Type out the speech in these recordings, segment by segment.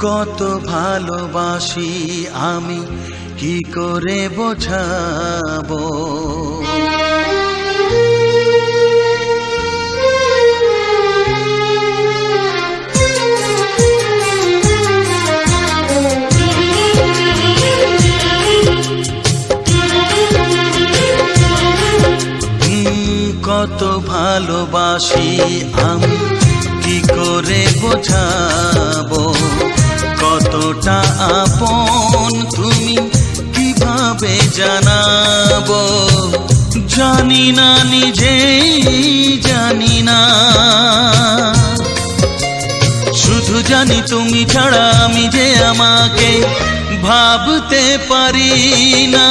কত ভালোবাসি আমি কি করে বোঝাবো? কত ভালোবাসি আমি কি করে বোঝাবো? কতটা আপন তুমি কীভাবে জানাব? জানি না, নিজেই জানি না। শুধু জানি তুমি ছাড়া আমি যে আমাকে ভাবতে পারি না।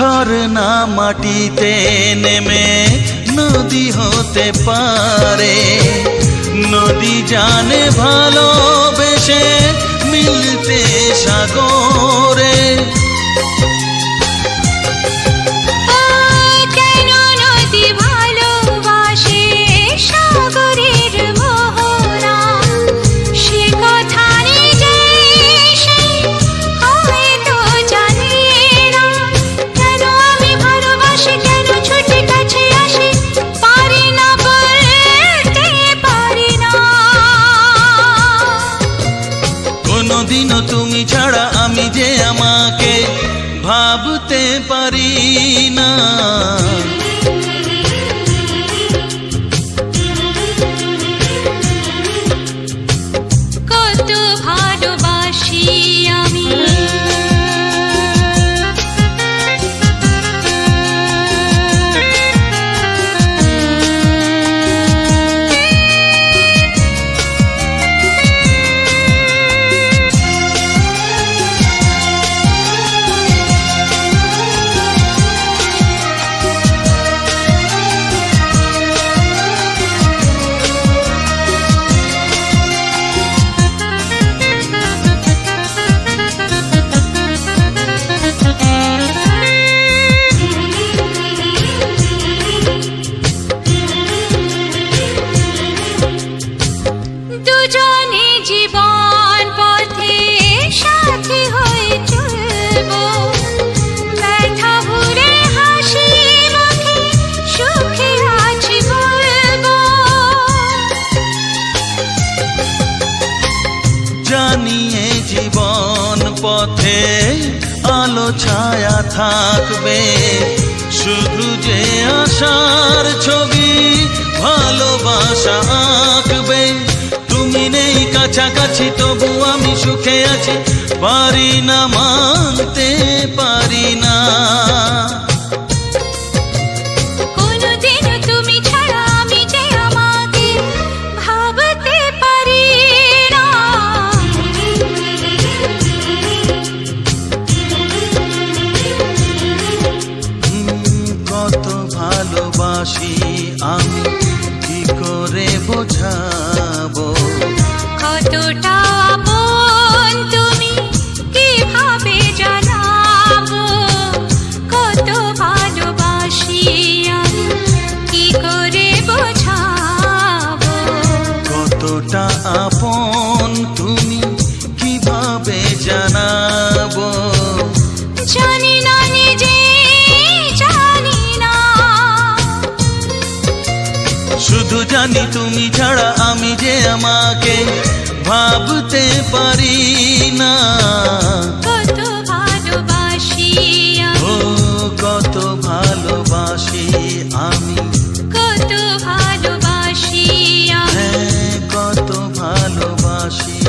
ঝরনা মাটিতে নেমে নদী হতে পারে। নদী জানে ভালোবেসে মিলতে সাগরে। আমি যে আমাকে ভাবতে পারি না। পথে আলো, ছায়া থাকবে। শুধু যে আশার ছবি ভালোবাসা আঁকবে। তুমি নেই কাছাকাছি, তবু আমি সুখে আছি। পারি না মানতে পারি না। কতটা আপন তুমি কীভাবে জানাব? জানি না নিজে জানি না। শুধু জানি তুমি ছাড়া আমি যে আমাকে ভাবতে পারি না। ভালোবাসি।